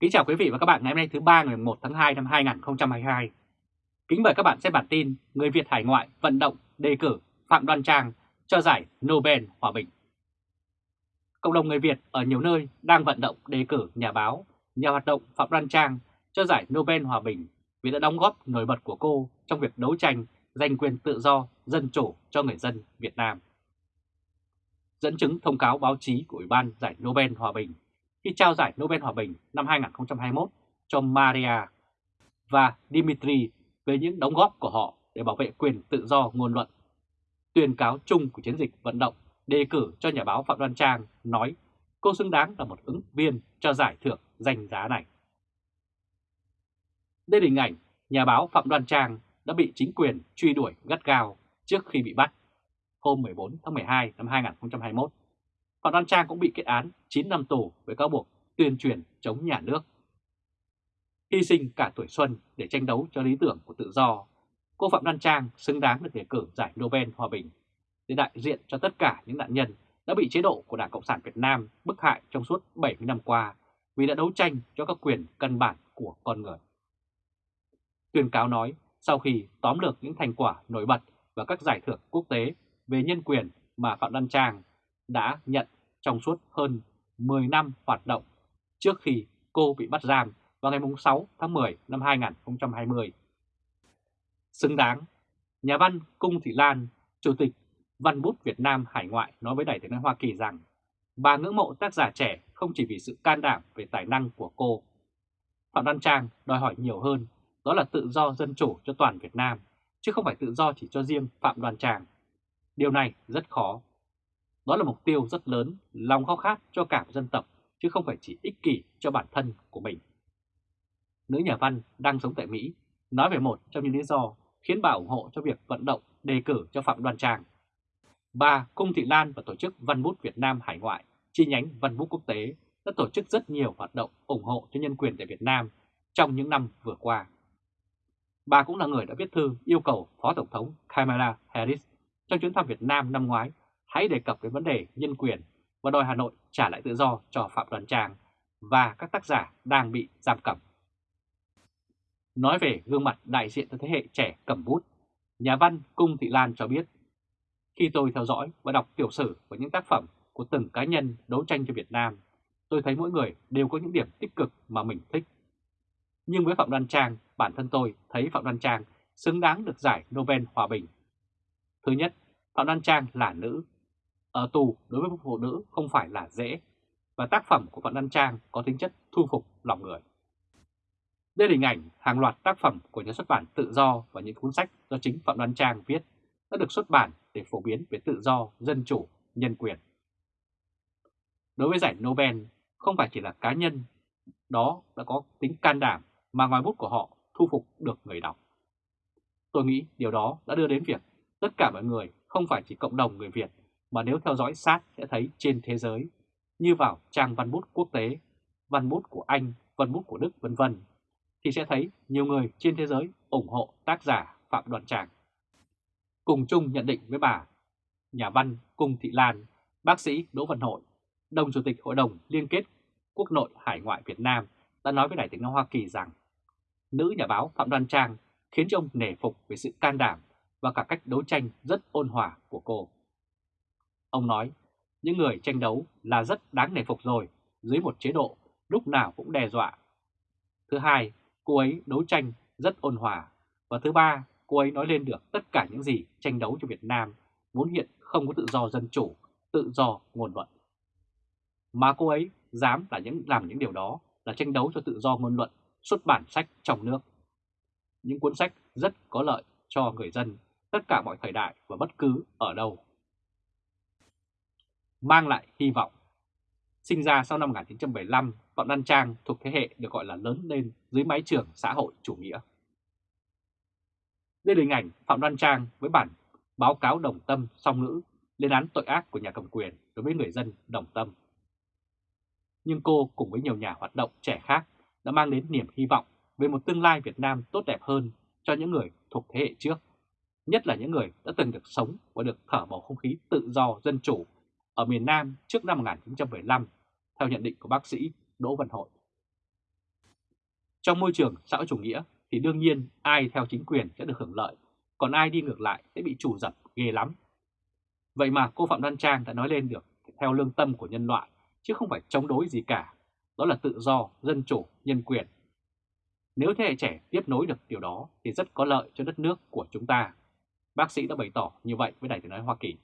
Kính chào quý vị và các bạn ngày hôm nay thứ ba ngày 1 tháng 2 năm 2022. Kính mời các bạn xem bản tin Người Việt hải ngoại vận động đề cử Phạm Đoan Trang cho giải Nobel Hòa Bình. Cộng đồng người Việt ở nhiều nơi đang vận động đề cử nhà báo, nhà hoạt động Phạm Đoan Trang cho giải Nobel Hòa Bình vì đã đóng góp nổi bật của cô trong việc đấu tranh giành quyền tự do, dân chủ cho người dân Việt Nam. Dẫn chứng thông cáo báo chí của Ủy ban giải Nobel Hòa Bình khi trao giải Nobel Hòa Bình năm 2021 cho Maria và Dimitri về những đóng góp của họ để bảo vệ quyền tự do ngôn luận. Tuyên cáo chung của chiến dịch vận động, đề cử cho nhà báo Phạm Đoan Trang nói, cô xứng đáng là một ứng viên cho giải thưởng danh giá này. Đây là hình ảnh nhà báo Phạm Đoan Trang đã bị chính quyền truy đuổi gắt gao trước khi bị bắt hôm 14 tháng 12 năm 2021 Phạm Đoan Trang cũng bị kết án 9 năm tù với cáo buộc tuyên truyền chống nhà nước. Hy sinh cả tuổi xuân để tranh đấu cho lý tưởng của tự do, cô Phạm Đoan Trang xứng đáng được đề cử giải Nobel Hòa Bình để đại diện cho tất cả những nạn nhân đã bị chế độ của Đảng Cộng sản Việt Nam bức hại trong suốt 70 năm qua vì đã đấu tranh cho các quyền căn bản của con người. Tuyên cáo nói sau khi tóm lược những thành quả nổi bật và các giải thưởng quốc tế về nhân quyền mà Phạm Đoan Trang đã nhận trong suốt hơn 10 năm hoạt động trước khi cô bị bắt giam vào ngày 6 tháng 10 năm 2020. Xứng đáng, nhà văn Cung Thị Lan, Chủ tịch Văn bút Việt Nam Hải ngoại nói với Đài tiếng nói Hoa Kỳ rằng bà ngưỡng mộ tác giả trẻ không chỉ vì sự can đảm về tài năng của cô. Phạm Đăng Trang đòi hỏi nhiều hơn, đó là tự do dân chủ cho toàn Việt Nam, chứ không phải tự do chỉ cho riêng Phạm Đoàn Tràng. Điều này rất khó đó là mục tiêu rất lớn, lòng khao khát cho cả một dân tộc, chứ không phải chỉ ích kỷ cho bản thân của mình. Nữ nhà văn đang sống tại Mỹ nói về một trong những lý do khiến bà ủng hộ cho việc vận động đề cử cho Phạm Đoan Trang. Bà Cung Thị Lan và Tổ chức Văn bút Việt Nam Hải ngoại, chi nhánh Văn bút Quốc tế đã tổ chức rất nhiều hoạt động ủng hộ cho nhân quyền tại Việt Nam trong những năm vừa qua. Bà cũng là người đã viết thư yêu cầu Phó Tổng thống Kamala Harris trong chuyến thăm Việt Nam năm ngoái hãy đề cập đến vấn đề nhân quyền và đòi Hà Nội trả lại tự do cho Phạm Đoàn Trang và các tác giả đang bị giam cầm. Nói về gương mặt đại diện cho thế hệ trẻ cầm bút, nhà văn Cung Thị Lan cho biết, khi tôi theo dõi và đọc tiểu sử của những tác phẩm của từng cá nhân đấu tranh cho Việt Nam, tôi thấy mỗi người đều có những điểm tích cực mà mình thích. Nhưng với Phạm Đoan Trang, bản thân tôi thấy Phạm Đoan Trang xứng đáng được giải Nobel Hòa Bình. Thứ nhất, Phạm Đoan Trang là nữ ở tù đối với phụ nữ không phải là dễ, và tác phẩm của Phạm Đăng Trang có tính chất thu phục lòng người. Đây là hình ảnh hàng loạt tác phẩm của nhà xuất bản Tự Do và những cuốn sách do chính Phạm Đoan Trang viết đã được xuất bản để phổ biến về tự do, dân chủ, nhân quyền. Đối với giải Nobel, không phải chỉ là cá nhân, đó đã có tính can đảm mà ngoài bút của họ thu phục được người đọc. Tôi nghĩ điều đó đã đưa đến việc tất cả mọi người, không phải chỉ cộng đồng người Việt mà nếu theo dõi sát sẽ thấy trên thế giới, như vào trang văn bút quốc tế, văn bút của Anh, văn bút của Đức vân vân thì sẽ thấy nhiều người trên thế giới ủng hộ tác giả Phạm Đoàn Tràng. Cùng chung nhận định với bà, nhà văn Cung Thị Lan, bác sĩ Đỗ Văn Hội, đồng chủ tịch Hội đồng Liên kết Quốc nội Hải ngoại Việt Nam đã nói với Đài tiếng nói Hoa Kỳ rằng nữ nhà báo Phạm đoàn Trang khiến cho ông nể phục về sự can đảm và cả cách đấu tranh rất ôn hòa của cô. Ông nói, những người tranh đấu là rất đáng nể phục rồi, dưới một chế độ lúc nào cũng đe dọa. Thứ hai, cô ấy đấu tranh rất ôn hòa. Và thứ ba, cô ấy nói lên được tất cả những gì tranh đấu cho Việt Nam, muốn hiện không có tự do dân chủ, tự do ngôn luận. Mà cô ấy dám là những làm những điều đó là tranh đấu cho tự do ngôn luận, xuất bản sách trong nước. Những cuốn sách rất có lợi cho người dân tất cả mọi thời đại và bất cứ ở đâu mang lại hy vọng. Sinh ra sau năm 1975, Phạm Đăng Trang thuộc thế hệ được gọi là lớn lên dưới mái trường xã hội chủ nghĩa. Đây là hình ảnh Phạm Đoan Trang với bản báo cáo đồng tâm song ngữ lên án tội ác của nhà cầm quyền đối với người dân đồng tâm. Nhưng cô cùng với nhiều nhà hoạt động trẻ khác đã mang đến niềm hy vọng về một tương lai Việt Nam tốt đẹp hơn cho những người thuộc thế hệ trước, nhất là những người đã từng được sống và được thở bầu không khí tự do, dân chủ ở miền Nam trước năm 1975, theo nhận định của bác sĩ Đỗ Văn Hội. Trong môi trường xã hội chủ nghĩa thì đương nhiên ai theo chính quyền sẽ được hưởng lợi, còn ai đi ngược lại sẽ bị chủ dập ghê lắm. Vậy mà cô Phạm Đoan Trang đã nói lên được theo lương tâm của nhân loại, chứ không phải chống đối gì cả. Đó là tự do, dân chủ, nhân quyền. Nếu thế hệ trẻ tiếp nối được điều đó thì rất có lợi cho đất nước của chúng ta. Bác sĩ đã bày tỏ như vậy với Đài tiếng nói Hoa Kỳ.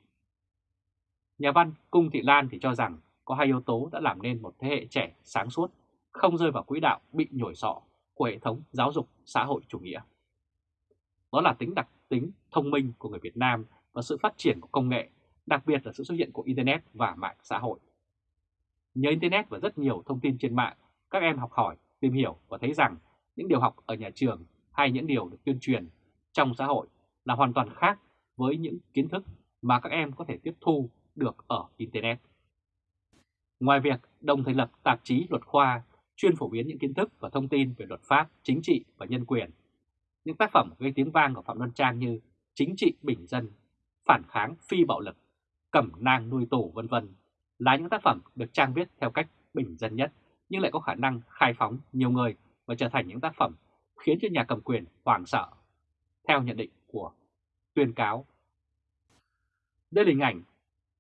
Nhà văn Cung Thị Lan thì cho rằng có hai yếu tố đã làm nên một thế hệ trẻ sáng suốt, không rơi vào quỹ đạo bị nhồi sọ của hệ thống giáo dục xã hội chủ nghĩa. Đó là tính đặc tính thông minh của người Việt Nam và sự phát triển của công nghệ, đặc biệt là sự xuất hiện của Internet và mạng xã hội. Nhờ Internet và rất nhiều thông tin trên mạng, các em học hỏi, tìm hiểu và thấy rằng những điều học ở nhà trường hay những điều được tuyên truyền trong xã hội là hoàn toàn khác với những kiến thức mà các em có thể tiếp thu được ở Internet. Ngoài việc đồng thành lập tạp chí luật khoa chuyên phổ biến những kiến thức và thông tin về luật pháp, chính trị và nhân quyền, những tác phẩm gây tiếng vang của Phạm Văn Trang như Chính trị bình dân, Phản kháng phi bạo lực, Cẩm nang nuôi tù vân vân là những tác phẩm được trang viết theo cách bình dân nhất nhưng lại có khả năng khai phóng nhiều người và trở thành những tác phẩm khiến cho nhà cầm quyền hoảng sợ, theo nhận định của tuyên cáo. Đây là hình ảnh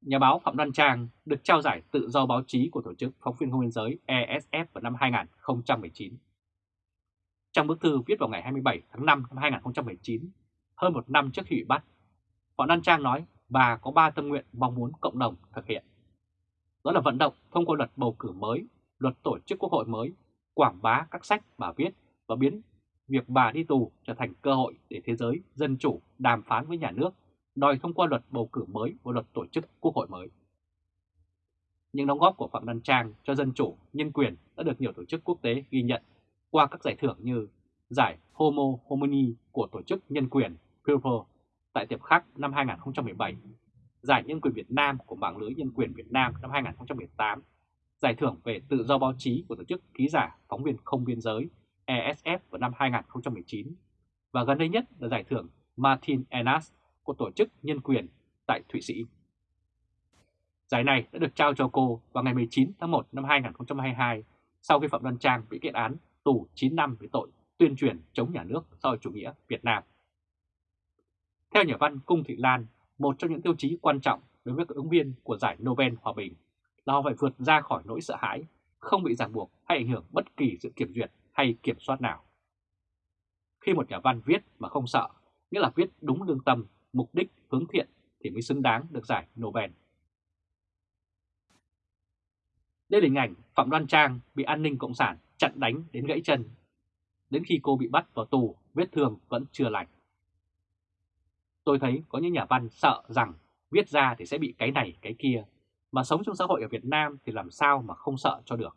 nhà báo Phạm Đoan Trang được trao giải tự do báo chí của Tổ chức Phóng viên Không biên giới ESF vào năm 2019. Trong bức thư viết vào ngày 27 tháng 5 năm 2019, hơn một năm trước khi bị bắt, Phạm Đoan Trang nói bà có ba tâm nguyện mong muốn cộng đồng thực hiện. Đó là vận động thông qua luật bầu cử mới, luật tổ chức quốc hội mới, quảng bá các sách bà viết và biến việc bà đi tù trở thành cơ hội để thế giới dân chủ đàm phán với nhà nước đòi thông qua luật bầu cử mới và luật tổ chức quốc hội mới. Những đóng góp của Phạm Văn Trang cho dân chủ, nhân quyền đã được nhiều tổ chức quốc tế ghi nhận qua các giải thưởng như giải Homo Homini của Tổ chức Nhân quyền People tại Tiệp Khắc năm 2017, giải Nhân quyền Việt Nam của Mạng lưới Nhân quyền Việt Nam năm 2018, giải thưởng về tự do báo chí của Tổ chức Ký giả Phóng viên Không Biên giới ESF vào năm 2019 và gần đây nhất là giải thưởng Martin Enas của Tổ chức Nhân quyền tại Thụy Sĩ. Giải này đã được trao cho cô vào ngày 19 tháng 1 năm 2022 sau khi Phạm Đoan Trang bị kết án tù 9 năm với tội tuyên truyền chống nhà nước xã hội chủ nghĩa Việt Nam. Theo nhà văn Cung Thị Lan, một trong những tiêu chí quan trọng đối với các ứng viên của giải Nobel Hòa Bình là họ phải vượt ra khỏi nỗi sợ hãi, không bị ràng buộc hay ảnh hưởng bất kỳ sự kiểm duyệt hay kiểm soát nào. Khi một nhà văn viết mà không sợ, nghĩa là viết đúng lương tâm, mục đích hướng thiện thì mới xứng đáng được giải Nobel. Đây là hình ảnh Phạm Đoan Trang bị an ninh Cộng sản chặn đánh đến gãy chân. Đến khi cô bị bắt vào tù, vết thương vẫn chưa lành. Tôi thấy có những nhà văn sợ rằng viết ra thì sẽ bị cái này cái kia, mà sống trong xã hội ở Việt Nam thì làm sao mà không sợ cho được.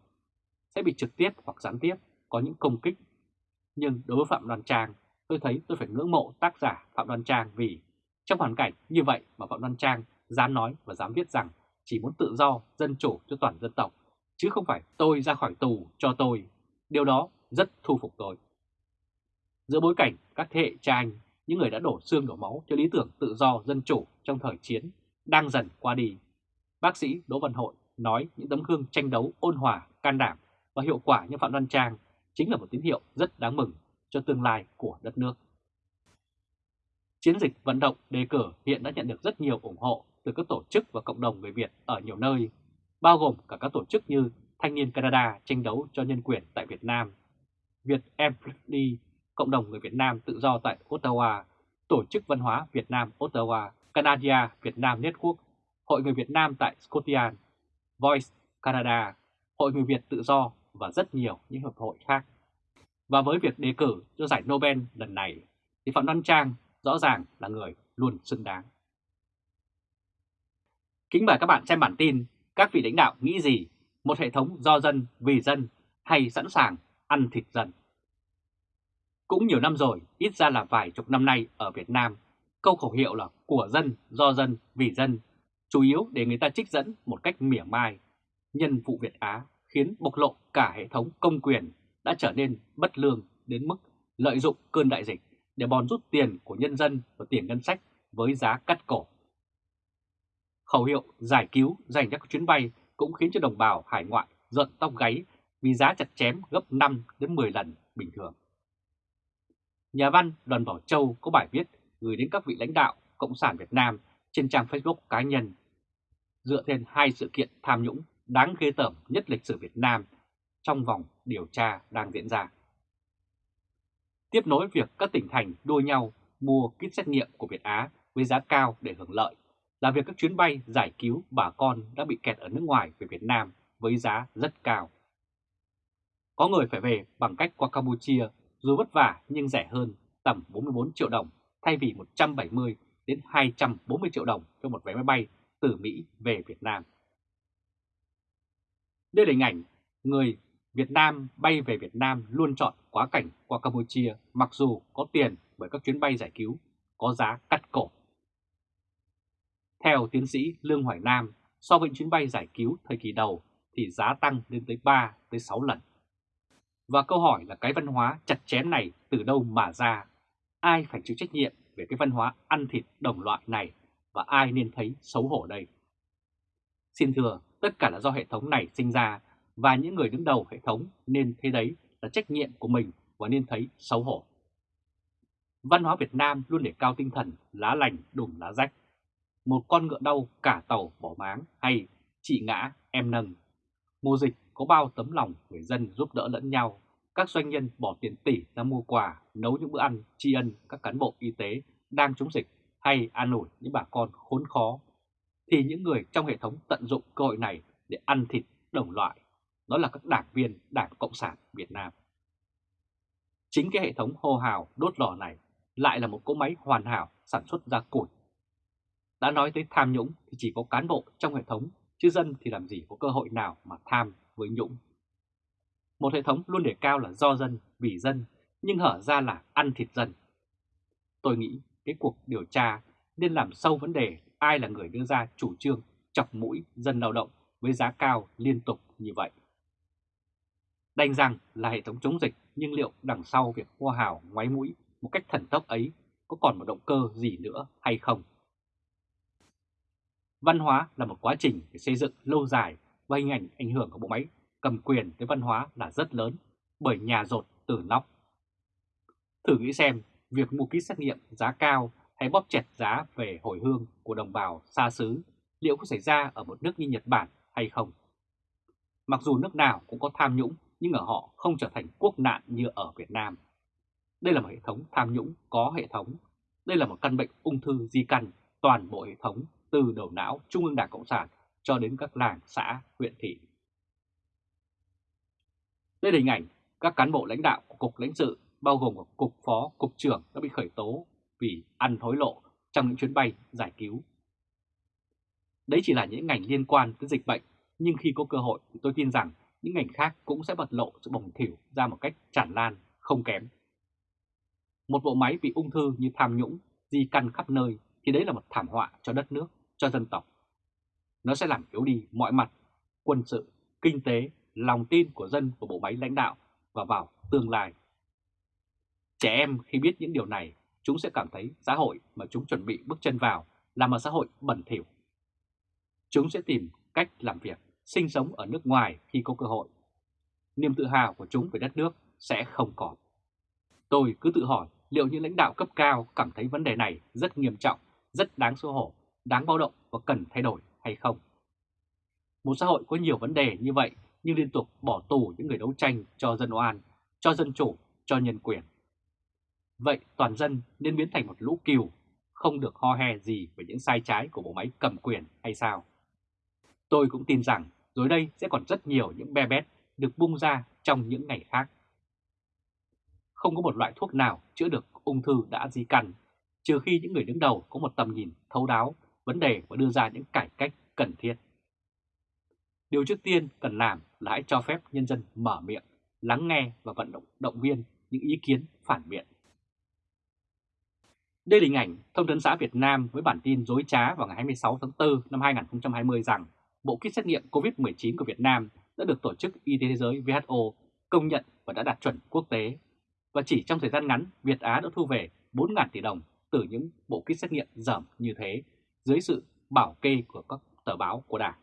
Sẽ bị trực tiếp hoặc gián tiếp có những công kích. Nhưng đối với Phạm Đoan Trang, tôi thấy tôi phải ngưỡng mộ tác giả Phạm Đoan Trang vì trong hoàn cảnh như vậy mà Phạm Đoan Trang dám nói và dám viết rằng chỉ muốn tự do, dân chủ cho toàn dân tộc, chứ không phải tôi ra khỏi tù cho tôi. Điều đó rất thu phục tôi. Giữa bối cảnh các thế hệ cha anh, những người đã đổ xương đổ máu cho lý tưởng tự do, dân chủ trong thời chiến, đang dần qua đi. Bác sĩ Đỗ Văn Hội nói những tấm gương tranh đấu ôn hòa, can đảm và hiệu quả như Phạm Đoan Trang chính là một tín hiệu rất đáng mừng cho tương lai của đất nước. Chiến dịch vận động đề cử hiện đã nhận được rất nhiều ủng hộ từ các tổ chức và cộng đồng người Việt ở nhiều nơi, bao gồm cả các tổ chức như Thanh niên Canada tranh đấu cho nhân quyền tại Việt Nam, Việt Amplify, cộng đồng người Việt Nam tự do tại Ottawa, Tổ chức Văn hóa Việt Nam Ottawa, Canada Việt Nam Network, Hội người Việt Nam tại Scotland, Voice Canada, Hội người Việt tự do và rất nhiều những hiệp hội khác. Và với việc đề cử cho giải Nobel lần này, thì Phạm Văn Trang rõ ràng là người luôn xứng đáng. Kính mời các bạn xem bản tin các vị lãnh đạo nghĩ gì, một hệ thống do dân, vì dân hay sẵn sàng ăn thịt dân. Cũng nhiều năm rồi, ít ra là vài chục năm nay ở Việt Nam, câu khẩu hiệu là của dân, do dân, vì dân, chủ yếu để người ta trích dẫn một cách mỉa mai. Nhân vụ Việt Á khiến bộc lộ cả hệ thống công quyền đã trở nên bất lương đến mức lợi dụng cơn đại dịch để bòn rút tiền của nhân dân và tiền ngân sách với giá cắt cổ. Khẩu hiệu giải cứu dành cho các chuyến bay cũng khiến cho đồng bào hải ngoại giận tóc gáy vì giá chặt chém gấp 5 đến 10 lần bình thường. Nhà văn Đoàn Bảo Châu có bài viết gửi đến các vị lãnh đạo Cộng sản Việt Nam trên trang Facebook cá nhân, dựa trên hai sự kiện tham nhũng đáng ghê tởm nhất lịch sử Việt Nam trong vòng điều tra đang diễn ra. Tiếp nối việc các tỉnh thành đua nhau mua kit xét nghiệm của Việt Á với giá cao để hưởng lợi, là việc các chuyến bay giải cứu bà con đã bị kẹt ở nước ngoài về Việt Nam với giá rất cao. Có người phải về bằng cách qua Campuchia, dù vất vả nhưng rẻ hơn, tầm 44 triệu đồng, thay vì 170 đến 240 triệu đồng cho một vé máy bay từ Mỹ về Việt Nam. Đây là hình ảnh người Việt Nam bay về Việt Nam luôn chọn quá cảnh qua Campuchia mặc dù có tiền bởi các chuyến bay giải cứu có giá cắt cổ. Theo tiến sĩ Lương Hoài Nam, so với chuyến bay giải cứu thời kỳ đầu thì giá tăng lên tới 3 tới 6 lần. Và câu hỏi là cái văn hóa chặt chém này từ đâu mà ra? Ai phải chịu trách nhiệm về cái văn hóa ăn thịt đồng loại này và ai nên thấy xấu hổ đây? Xin thưa, tất cả là do hệ thống này sinh ra và những người đứng đầu hệ thống nên thấy đấy là trách nhiệm của mình và nên thấy xấu hổ. Văn hóa Việt Nam luôn để cao tinh thần lá lành đùm lá rách. Một con ngựa đau cả tàu bỏ máng hay chị ngã em nâng. Mùa dịch có bao tấm lòng người dân giúp đỡ lẫn nhau. Các doanh nhân bỏ tiền tỷ ra mua quà, nấu những bữa ăn tri ân các cán bộ y tế đang chống dịch hay an ủi những bà con khốn khó. Thì những người trong hệ thống tận dụng cơ hội này để ăn thịt đồng loại. Đó là các đảng viên Đảng Cộng sản Việt Nam. Chính cái hệ thống hô hào đốt lò này lại là một cỗ máy hoàn hảo sản xuất ra củi. Đã nói tới tham nhũng thì chỉ có cán bộ trong hệ thống, chứ dân thì làm gì có cơ hội nào mà tham với nhũng. Một hệ thống luôn đề cao là do dân, vì dân, nhưng hở ra là ăn thịt dân. Tôi nghĩ cái cuộc điều tra nên làm sâu vấn đề ai là người đưa ra chủ trương chọc mũi dân lao động với giá cao liên tục như vậy. Đành rằng là hệ thống chống dịch, nhưng liệu đằng sau việc hô hào, ngoáy mũi một cách thần tốc ấy có còn một động cơ gì nữa hay không? Văn hóa là một quá trình để xây dựng lâu dài và hình ảnh ảnh hưởng của bộ máy cầm quyền tới văn hóa là rất lớn, bởi nhà rột từ nóc. Thử nghĩ xem, việc mua kit xét nghiệm giá cao hay bóp chẹt giá về hồi hương của đồng bào xa xứ liệu có xảy ra ở một nước như Nhật Bản hay không? Mặc dù nước nào cũng có tham nhũng nhưng ở họ không trở thành quốc nạn như ở Việt Nam. Đây là một hệ thống tham nhũng có hệ thống. Đây là một căn bệnh ung thư di căn toàn bộ hệ thống từ đầu não Trung ương Đảng Cộng sản cho đến các làng, xã, huyện thị. Đây là hình ảnh các cán bộ lãnh đạo của Cục lãnh sự bao gồm Cục Phó, Cục trưởng đã bị khởi tố vì ăn hối lộ trong những chuyến bay giải cứu. Đấy chỉ là những ngành liên quan tới dịch bệnh, nhưng khi có cơ hội thì tôi tin rằng những ngành khác cũng sẽ bật lộ sự bồng thỉu ra một cách tràn lan, không kém. Một bộ máy bị ung thư như tham nhũng, di căn khắp nơi thì đấy là một thảm họa cho đất nước, cho dân tộc. Nó sẽ làm yếu đi mọi mặt, quân sự, kinh tế, lòng tin của dân của bộ máy lãnh đạo và vào tương lai. Trẻ em khi biết những điều này, chúng sẽ cảm thấy xã hội mà chúng chuẩn bị bước chân vào là một xã hội bẩn thỉu. Chúng sẽ tìm cách làm việc, sinh sống ở nước ngoài khi có cơ hội. Niềm tự hào của chúng về đất nước sẽ không còn. Tôi cứ tự hỏi liệu những lãnh đạo cấp cao cảm thấy vấn đề này rất nghiêm trọng, rất đáng xấu hổ, đáng báo động và cần thay đổi hay không? Một xã hội có nhiều vấn đề như vậy nhưng liên tục bỏ tù những người đấu tranh cho dân oan, cho dân chủ, cho nhân quyền. Vậy toàn dân nên biến thành một lũ kiều, không được ho he gì về những sai trái của bộ máy cầm quyền hay sao? Tôi cũng tin rằng rồi đây sẽ còn rất nhiều những be bét được bung ra trong những ngày khác không có một loại thuốc nào chữa được ung thư đã di căn, trừ khi những người đứng đầu có một tầm nhìn thấu đáo vấn đề và đưa ra những cải cách cần thiết. Điều trước tiên cần làm là hãy cho phép nhân dân mở miệng, lắng nghe và vận động động viên những ý kiến phản biện. Đây là hình ảnh Thông tấn xã Việt Nam với bản tin dối trá vào ngày 26 tháng 4 năm 2020 rằng bộ kit xét nghiệm COVID-19 của Việt Nam đã được Tổ chức Y tế Thế giới WHO công nhận và đã đạt chuẩn quốc tế và chỉ trong thời gian ngắn, Việt Á đã thu về 4.000 tỷ đồng từ những bộ kit xét nghiệm dởm như thế dưới sự bảo kê của các tờ báo của Đảng.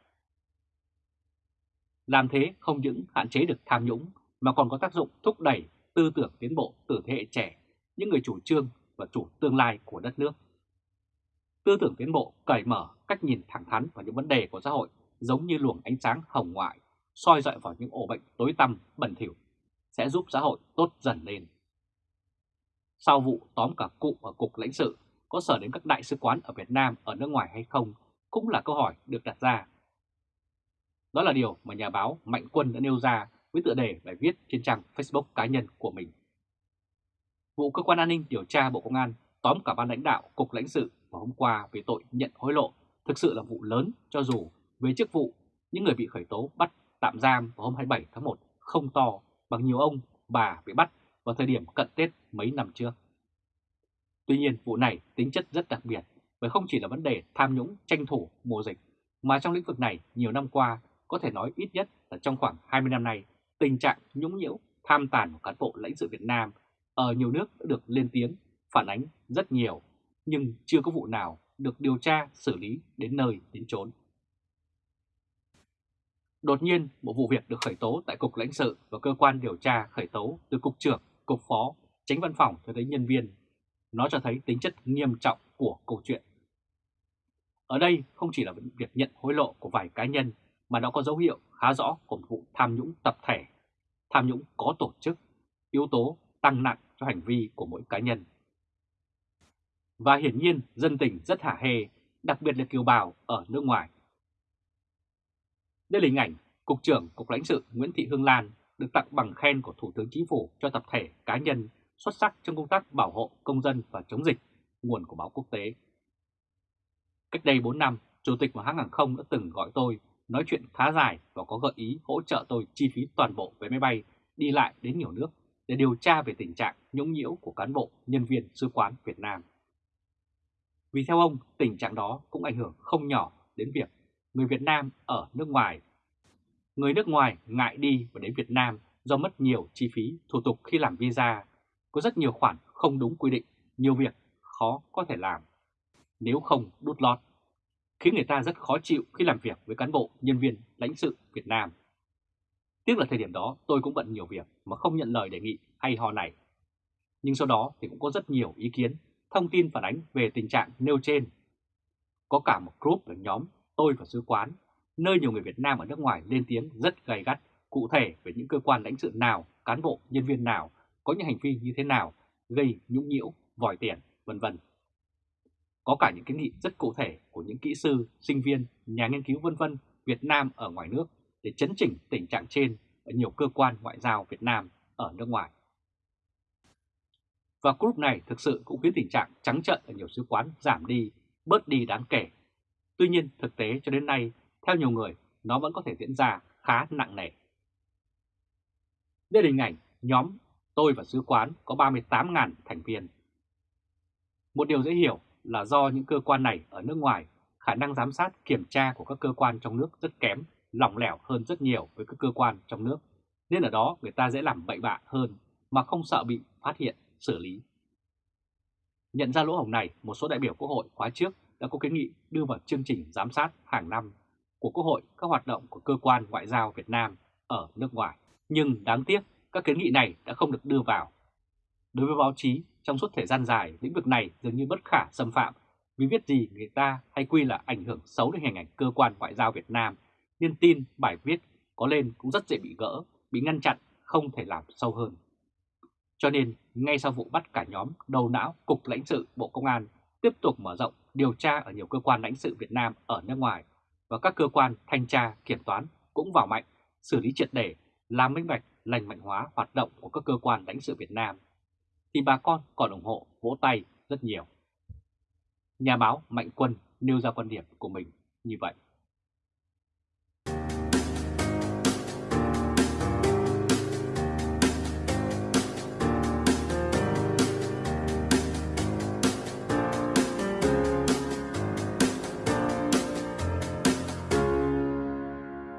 Làm thế không những hạn chế được tham nhũng mà còn có tác dụng thúc đẩy tư tưởng tiến bộ từ thế hệ trẻ, những người chủ trương và chủ tương lai của đất nước. Tư tưởng tiến bộ cởi mở cách nhìn thẳng thắn vào những vấn đề của xã hội giống như luồng ánh sáng hồng ngoại, soi dọi vào những ổ bệnh tối tăm, bẩn thỉu, sẽ giúp xã hội tốt dần lên. Sau vụ tóm cả cụ ở Cục lãnh sự, có sở đến các đại sứ quán ở Việt Nam ở nước ngoài hay không cũng là câu hỏi được đặt ra. Đó là điều mà nhà báo Mạnh Quân đã nêu ra với tựa đề bài viết trên trang Facebook cá nhân của mình. Vụ Cơ quan An ninh điều tra Bộ Công an tóm cả ban lãnh đạo Cục lãnh sự vào hôm qua về tội nhận hối lộ thực sự là vụ lớn cho dù về chức vụ, những người bị khởi tố bắt tạm giam vào hôm 27 tháng 1 không to bằng nhiều ông bà bị bắt vào thời điểm cận Tết mấy năm trước. Tuy nhiên, vụ này tính chất rất đặc biệt bởi không chỉ là vấn đề tham nhũng, tranh thủ mùa dịch, mà trong lĩnh vực này nhiều năm qua có thể nói ít nhất là trong khoảng 20 năm nay, tình trạng nhũng nhiễu, tham tàn của cán bộ lãnh sự Việt Nam ở nhiều nước đã được lên tiếng, phản ánh rất nhiều, nhưng chưa có vụ nào được điều tra, xử lý đến nơi đến chốn. Đột nhiên, một vụ việc được khởi tố tại Cục lãnh sự và cơ quan điều tra khởi tố từ Cục trưởng, Cục phó, tránh văn phòng cho tới nhân viên. Nó cho thấy tính chất nghiêm trọng của câu chuyện. Ở đây không chỉ là việc nhận hối lộ của vài cá nhân mà nó có dấu hiệu khá rõ của một vụ tham nhũng tập thể, tham nhũng có tổ chức, yếu tố tăng nặng cho hành vi của mỗi cá nhân. Và hiển nhiên dân tình rất hả hê, đặc biệt là kiều bào ở nước ngoài. Đây là hình ảnh Cục trưởng Cục lãnh sự Nguyễn Thị Hương Lan được tặng bằng khen của Thủ tướng Chính phủ cho tập thể cá nhân xuất sắc trong công tác bảo hộ công dân và chống dịch, nguồn của báo quốc tế. Cách đây 4 năm, Chủ tịch của hãng hàng không đã từng gọi tôi nói chuyện khá dài và có gợi ý hỗ trợ tôi chi phí toàn bộ vé máy bay đi lại đến nhiều nước để điều tra về tình trạng nhũng nhiễu của cán bộ, nhân viên sứ quán Việt Nam. Vì theo ông, tình trạng đó cũng ảnh hưởng không nhỏ đến việc người Việt Nam ở nước ngoài. Người nước ngoài ngại đi và đến Việt Nam do mất nhiều chi phí thủ tục khi làm visa, có rất nhiều khoản không đúng quy định, nhiều việc khó có thể làm, nếu không đút lót, khiến người ta rất khó chịu khi làm việc với cán bộ, nhân viên, lãnh sự Việt Nam. Tiếc là thời điểm đó tôi cũng bận nhiều việc mà không nhận lời đề nghị hay ho này. Nhưng sau đó thì cũng có rất nhiều ý kiến, thông tin phản ánh về tình trạng nêu trên. Có cả một group là nhóm tôi và sứ quán, nơi nhiều người Việt Nam ở nước ngoài lên tiếng rất gay gắt cụ thể về những cơ quan lãnh sự nào, cán bộ, nhân viên nào có những hành vi như thế nào gây nhũng nhiễu, vòi tiền, vân vân. Có cả những kiến nghị rất cụ thể của những kỹ sư, sinh viên, nhà nghiên cứu vân vân Việt Nam ở ngoài nước để chấn chỉnh tình trạng trên ở nhiều cơ quan ngoại giao Việt Nam ở nước ngoài. Và group này thực sự cũng khiến tình trạng trắng trợn ở nhiều sứ quán giảm đi, bớt đi đáng kể Tuy nhiên thực tế cho đến nay, theo nhiều người, nó vẫn có thể diễn ra khá nặng nề. Đây là hình ảnh nhóm tôi và sứ quán có 38.000 thành viên. Một điều dễ hiểu là do những cơ quan này ở nước ngoài, khả năng giám sát kiểm tra của các cơ quan trong nước rất kém, lỏng lẻo hơn rất nhiều với các cơ quan trong nước, nên ở đó người ta dễ làm bậy bạ hơn mà không sợ bị phát hiện, xử lý. Nhận ra lỗ hổng này, một số đại biểu Quốc hội khóa trước đã có kiến nghị đưa vào chương trình giám sát hàng năm của Quốc hội các hoạt động của cơ quan ngoại giao Việt Nam ở nước ngoài. Nhưng đáng tiếc, các kiến nghị này đã không được đưa vào. Đối với báo chí, trong suốt thời gian dài, lĩnh vực này dường như bất khả xâm phạm vì viết gì người ta hay quy là ảnh hưởng xấu đến hình ảnh cơ quan ngoại giao Việt Nam, nên tin, bài viết có lên cũng rất dễ bị gỡ, bị ngăn chặn, không thể làm sâu hơn. Cho nên, ngay sau vụ bắt cả nhóm đầu não Cục lãnh sự Bộ Công an tiếp tục mở rộng điều tra ở nhiều cơ quan lãnh sự Việt Nam ở nước ngoài và các cơ quan thanh tra, kiểm toán cũng vào mạnh, xử lý triệt để, làm minh bạch, lành mạnh hóa hoạt động của các cơ quan lãnh sự Việt Nam, thì bà con còn ủng hộ vỗ tay rất nhiều. Nhà báo Mạnh Quân nêu ra quan điểm của mình như vậy.